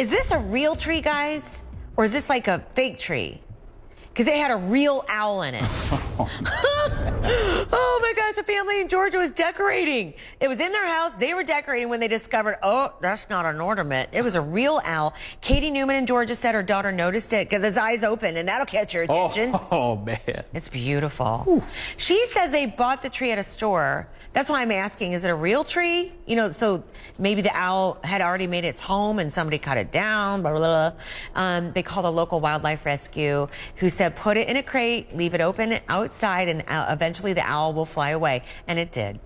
Is this a real tree, guys? Or is this like a fake tree? Because they had a real owl in it. a family in Georgia was decorating. It was in their house. They were decorating when they discovered, oh, that's not an ornament. It was a real owl. Katie Newman in Georgia said her daughter noticed it because its eyes open and that'll catch your attention. Oh, oh man. It's beautiful. Ooh. She says they bought the tree at a store. That's why I'm asking, is it a real tree? You know, so maybe the owl had already made its home and somebody cut it down, blah, blah, blah. Um, they called a local wildlife rescue who said put it in a crate, leave it open outside, and uh, eventually the owl will fly away. And it did.